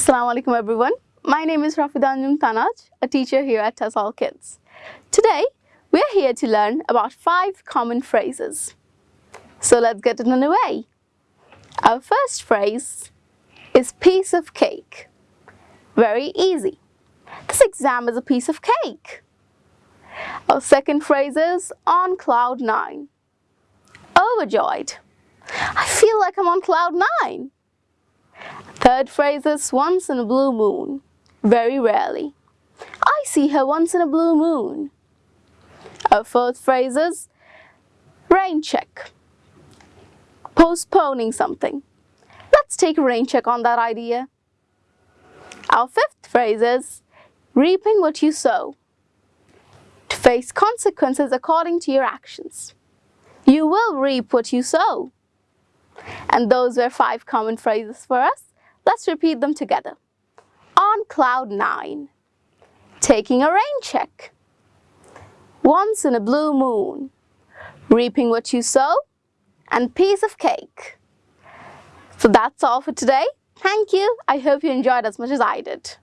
Assalamu alaikum everyone. My name is Rafidanjum Tanaj, a teacher here at TESOL Kids. Today, we're here to learn about five common phrases. So let's get it underway. Our first phrase is piece of cake. Very easy. This exam is a piece of cake. Our second phrase is on cloud nine. Overjoyed. I feel like I'm on cloud nine. Third phrase is once in a blue moon. Very rarely. I see her once in a blue moon. Our fourth phrase is rain check. Postponing something. Let's take a rain check on that idea. Our fifth phrase is reaping what you sow. To face consequences according to your actions. You will reap what you sow. And those were five common phrases for us. Let's repeat them together. On cloud nine, taking a rain check. Once in a blue moon, reaping what you sow, and piece of cake. So that's all for today. Thank you. I hope you enjoyed as much as I did.